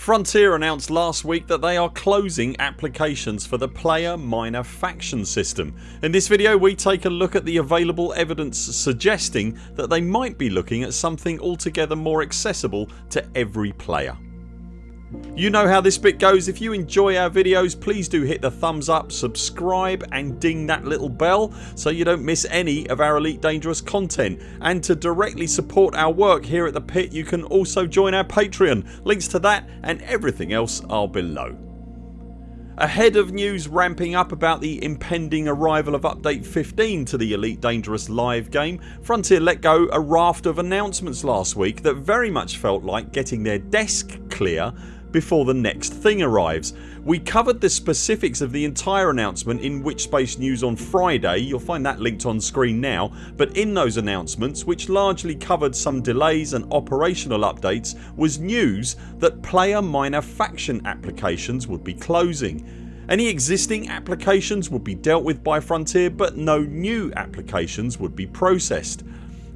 Frontier announced last week that they are closing applications for the player minor faction system. In this video we take a look at the available evidence suggesting that they might be looking at something altogether more accessible to every player. You know how this bit goes. If you enjoy our videos please do hit the thumbs up, subscribe and ding that little bell so you don't miss any of our Elite Dangerous content and to directly support our work here at the pit you can also join our Patreon. Links to that and everything else are below. Ahead of news ramping up about the impending arrival of update 15 to the Elite Dangerous live game Frontier let go a raft of announcements last week that very much felt like getting their desk clear before the next thing arrives. We covered the specifics of the entire announcement in Which Space News on Friday, you'll find that linked on screen now, but in those announcements which largely covered some delays and operational updates was news that player minor faction applications would be closing. Any existing applications would be dealt with by Frontier but no new applications would be processed.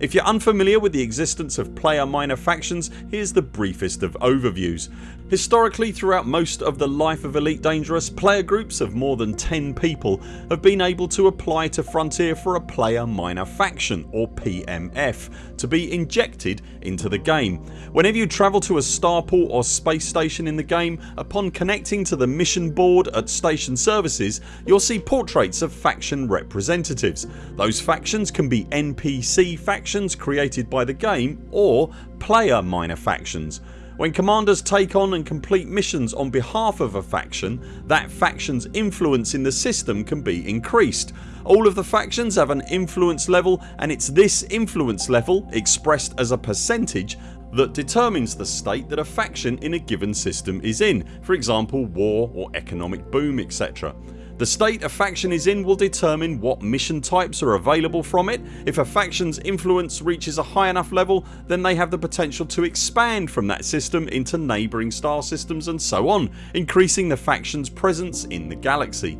If you're unfamiliar with the existence of player minor factions here's the briefest of overviews. Historically throughout most of the life of Elite Dangerous player groups of more than 10 people have been able to apply to Frontier for a player minor faction or PMF to be injected into the game. Whenever you travel to a starport or space station in the game upon connecting to the mission board at station services you'll see portraits of faction representatives. Those factions can be NPC factions created by the game or player minor factions. When commanders take on and complete missions on behalf of a faction that factions influence in the system can be increased. All of the factions have an influence level and it's this influence level, expressed as a percentage that determines the state that a faction in a given system is in, for example war or economic boom etc. The state a faction is in will determine what mission types are available from it. If a factions influence reaches a high enough level then they have the potential to expand from that system into neighbouring star systems and so on increasing the factions presence in the galaxy.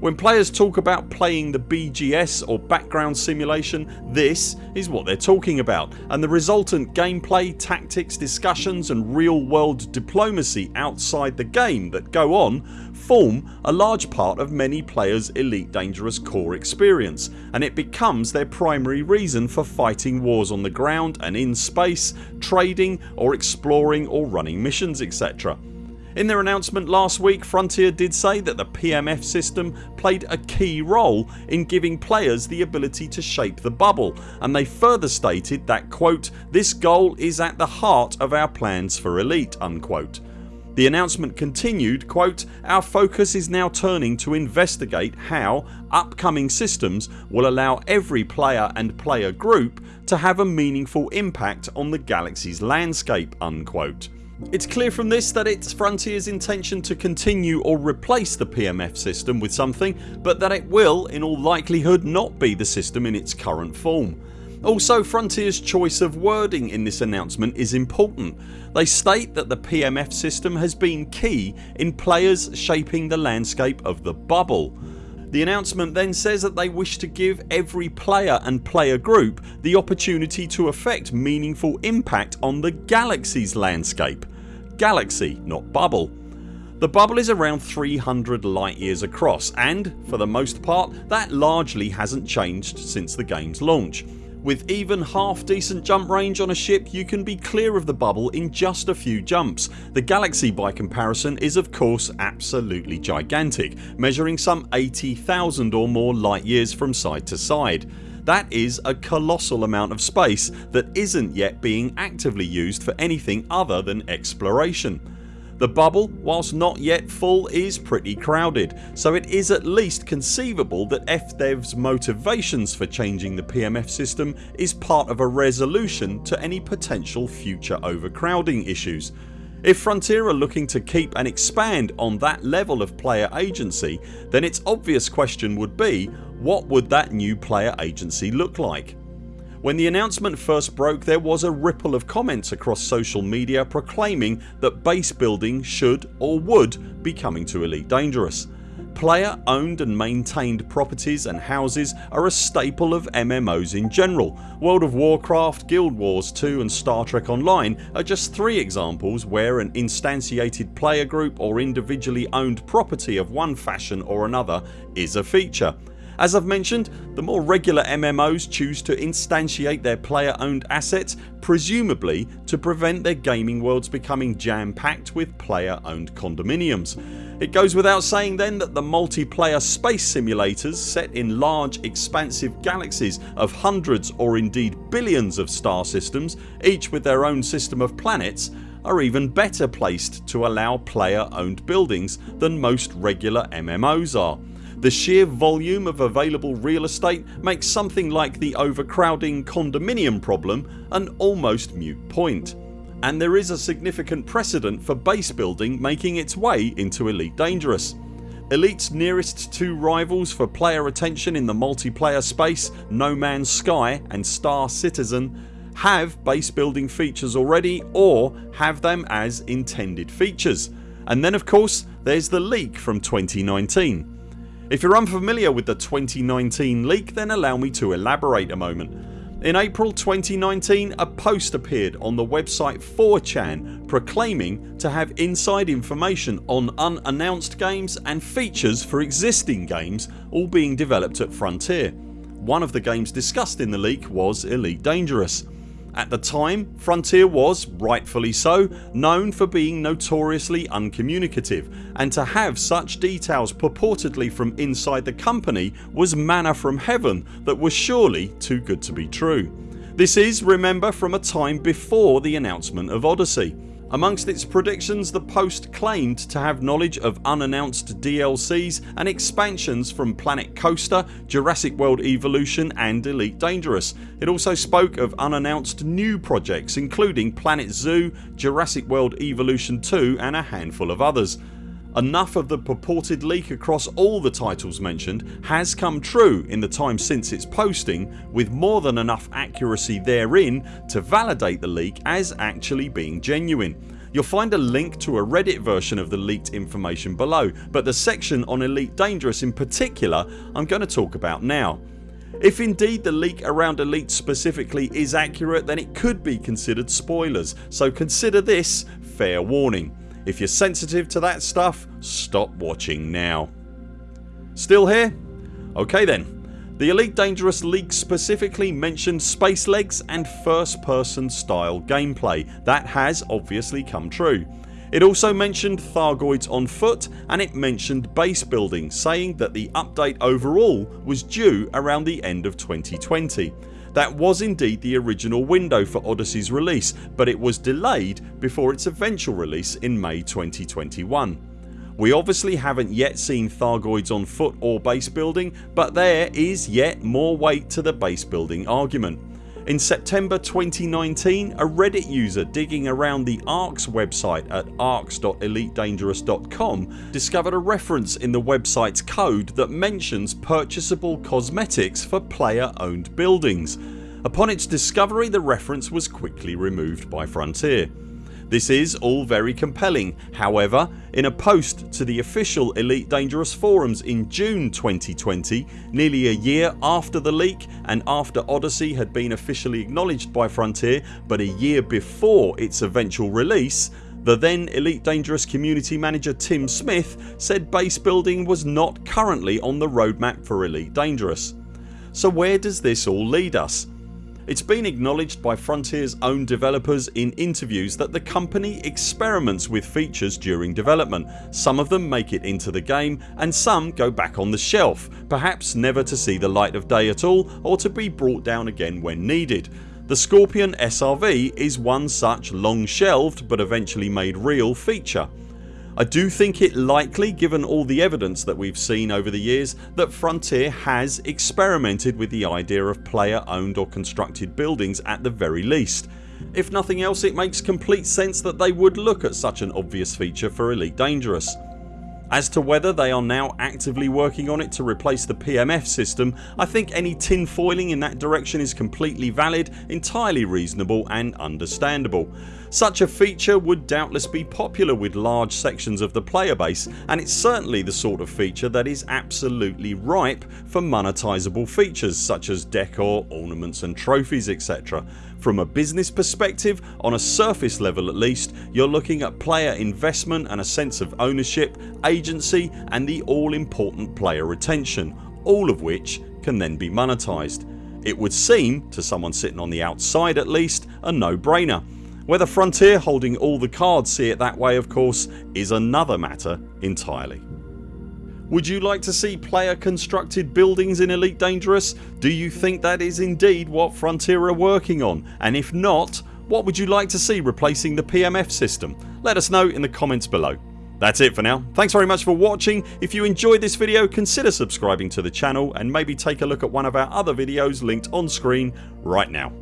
When players talk about playing the BGS or background simulation this is what they're talking about and the resultant gameplay, tactics, discussions and real world diplomacy outside the game that go on form a large part of many players Elite Dangerous core experience and it becomes their primary reason for fighting wars on the ground and in space, trading or exploring or running missions etc. In their announcement last week Frontier did say that the PMF system played a key role in giving players the ability to shape the bubble and they further stated that quote this goal is at the heart of our plans for Elite unquote. The announcement continued quote, Our focus is now turning to investigate how upcoming systems will allow every player and player group to have a meaningful impact on the galaxy's landscape unquote. It's clear from this that it's Frontiers intention to continue or replace the PMF system with something but that it will in all likelihood not be the system in its current form. Also Frontiers choice of wording in this announcement is important. They state that the PMF system has been key in players shaping the landscape of the bubble. The announcement then says that they wish to give every player and player group the opportunity to affect meaningful impact on the galaxy's landscape. Galaxy not bubble. The bubble is around 300 light years across and, for the most part, that largely hasn't changed since the games launch. With even half decent jump range on a ship you can be clear of the bubble in just a few jumps. The Galaxy by comparison is of course absolutely gigantic measuring some 80,000 or more light years from side to side. That is a colossal amount of space that isn't yet being actively used for anything other than exploration. The bubble whilst not yet full is pretty crowded so it is at least conceivable that FDev's motivations for changing the PMF system is part of a resolution to any potential future overcrowding issues. If Frontier are looking to keep and expand on that level of player agency then its obvious question would be what would that new player agency look like? When the announcement first broke there was a ripple of comments across social media proclaiming that base building should or would be coming to Elite Dangerous. player owned and maintained properties and houses are a staple of MMOs in general. World of Warcraft, Guild Wars 2 and Star Trek Online are just three examples where an instantiated player group or individually owned property of one fashion or another is a feature. As I've mentioned the more regular MMOs choose to instantiate their player owned assets presumably to prevent their gaming worlds becoming jam packed with player owned condominiums. It goes without saying then that the multiplayer space simulators set in large expansive galaxies of hundreds or indeed billions of star systems each with their own system of planets are even better placed to allow player owned buildings than most regular MMOs are. The sheer volume of available real estate makes something like the overcrowding condominium problem an almost mute point. And there is a significant precedent for base building making its way into Elite Dangerous. Elite's nearest two rivals for player attention in the multiplayer space No Man's Sky and Star Citizen have base building features already or have them as intended features. And then of course there's the leak from 2019. If you're unfamiliar with the 2019 leak then allow me to elaborate a moment. In April 2019 a post appeared on the website 4chan proclaiming to have inside information on unannounced games and features for existing games all being developed at Frontier. One of the games discussed in the leak was Elite Dangerous. At the time Frontier was, rightfully so, known for being notoriously uncommunicative and to have such details purportedly from inside the company was manna from heaven that was surely too good to be true. This is remember from a time before the announcement of Odyssey Amongst its predictions the post claimed to have knowledge of unannounced DLCs and expansions from Planet Coaster, Jurassic World Evolution and Elite Dangerous. It also spoke of unannounced new projects including Planet Zoo, Jurassic World Evolution 2 and a handful of others. Enough of the purported leak across all the titles mentioned has come true in the time since its posting with more than enough accuracy therein to validate the leak as actually being genuine. You'll find a link to a reddit version of the leaked information below but the section on Elite Dangerous in particular I'm going to talk about now. If indeed the leak around Elite specifically is accurate then it could be considered spoilers so consider this fair warning. If you're sensitive to that stuff stop watching now. Still here? Ok then. The Elite Dangerous leak specifically mentioned space legs and first person style gameplay. That has obviously come true. It also mentioned Thargoids on foot and it mentioned base building saying that the update overall was due around the end of 2020. That was indeed the original window for Odyssey's release but it was delayed before its eventual release in May 2021. We obviously haven't yet seen Thargoids on foot or base building but there is yet more weight to the base building argument. In September 2019 a reddit user digging around the ARX website at arx.elitedangerous.com discovered a reference in the website's code that mentions purchasable cosmetics for player owned buildings. Upon its discovery the reference was quickly removed by Frontier. This is all very compelling however in a post to the official Elite Dangerous forums in June 2020 nearly a year after the leak and after Odyssey had been officially acknowledged by Frontier but a year before its eventual release the then Elite Dangerous community manager Tim Smith said base building was not currently on the roadmap for Elite Dangerous. So where does this all lead us? It's been acknowledged by Frontiers own developers in interviews that the company experiments with features during development. Some of them make it into the game and some go back on the shelf perhaps never to see the light of day at all or to be brought down again when needed. The Scorpion SRV is one such long shelved but eventually made real feature. I do think it likely given all the evidence that we've seen over the years that Frontier has experimented with the idea of player owned or constructed buildings at the very least. If nothing else it makes complete sense that they would look at such an obvious feature for Elite Dangerous. As to whether they are now actively working on it to replace the PMF system I think any tinfoiling in that direction is completely valid, entirely reasonable and understandable. Such a feature would doubtless be popular with large sections of the player base and it's certainly the sort of feature that is absolutely ripe for monetisable features such as decor, ornaments and trophies etc. From a business perspective on a surface level at least you're looking at player investment and a sense of ownership, agency and the all important player retention all of which can then be monetised. It would seem, to someone sitting on the outside at least, a no brainer whether Frontier holding all the cards see it that way of course is another matter entirely. Would you like to see player constructed buildings in Elite Dangerous? Do you think that is indeed what Frontier are working on and if not what would you like to see replacing the PMF system? Let us know in the comments below. That's it for now. Thanks very much for watching. If you enjoyed this video consider subscribing to the channel and maybe take a look at one of our other videos linked on screen right now.